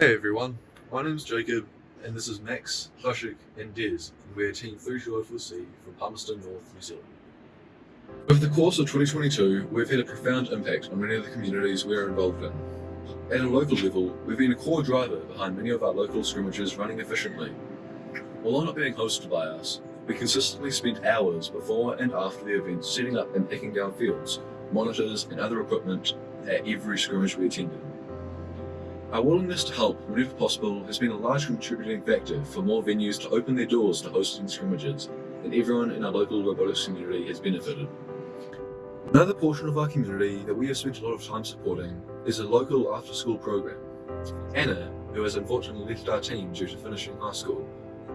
Hey everyone, my name's Jacob, and this is Max, Hushik, and Des, and we're Team 3204C from Palmerston North, New Zealand. Over the course of 2022, we've had a profound impact on many of the communities we're involved in. At a local level, we've been a core driver behind many of our local scrimmages running efficiently. Although not being hosted by us, we consistently spent hours before and after the event setting up and picking down fields, monitors, and other equipment at every scrimmage we attended. Our willingness to help whenever possible has been a large contributing factor for more venues to open their doors to hosting scrimmages, and everyone in our local robotics community has benefited. Another portion of our community that we have spent a lot of time supporting is a local after-school program. Anna, who has unfortunately left our team due to finishing high school,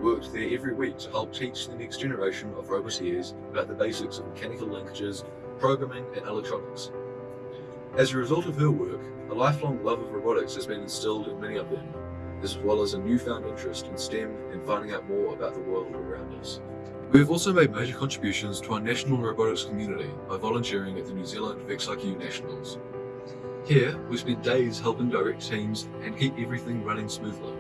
worked there every week to help teach the next generation of roboteers about the basics of mechanical linkages, programming and electronics. As a result of her work, a lifelong love of robotics has been instilled in many of them, as well as a newfound interest in STEM and finding out more about the world around us. We have also made major contributions to our national robotics community by volunteering at the New Zealand VexIQ Nationals. Here, we spent days helping direct teams and keep everything running smoothly.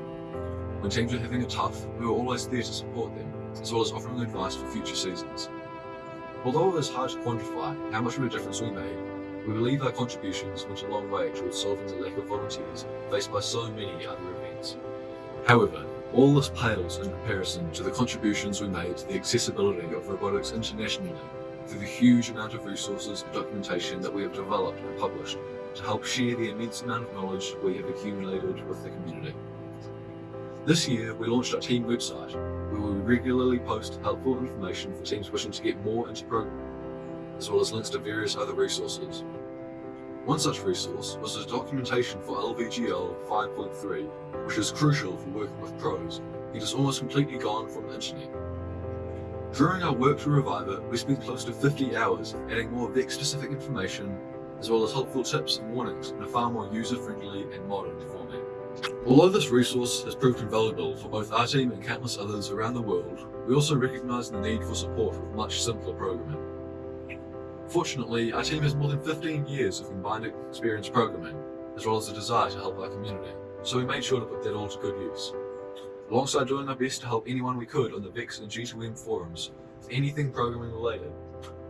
When teams were having a tough, we were always there to support them, as well as offering advice for future seasons. Although it is hard to quantify how much of a difference we made, we believe our contributions went a long way towards solving the lack of volunteers faced by so many other events. However, all this pales in comparison to the contributions we made to the accessibility of robotics internationally through the huge amount of resources and documentation that we have developed and published to help share the immense amount of knowledge we have accumulated with the community. This year, we launched our team website, where we regularly post helpful information for teams wishing to get more into programming, as well as links to various other resources. One such resource was the documentation for LVGL 5.3, which is crucial for working with PROS, It is almost completely gone from the internet. During our work to revive it, we spent close to 50 hours adding more VEX-specific information, as well as helpful tips and warnings in a far more user-friendly and modern format. Although this resource has proved invaluable for both our team and countless others around the world, we also recognise the need for support with much simpler programming. Fortunately, our team has more than 15 years of combined experience programming, as well as a desire to help our community, so we made sure to put that all to good use. Alongside doing our best to help anyone we could on the VEX and G2M forums with anything programming related,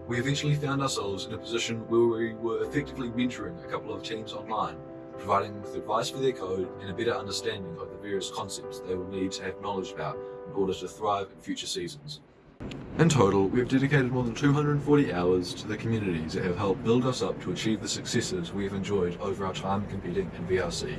we eventually found ourselves in a position where we were effectively mentoring a couple of teams online, providing them with advice for their code and a better understanding of the various concepts they will need to have knowledge about in order to thrive in future seasons. In total, we have dedicated more than 240 hours to the communities that have helped build us up to achieve the successes we have enjoyed over our time competing in VRC.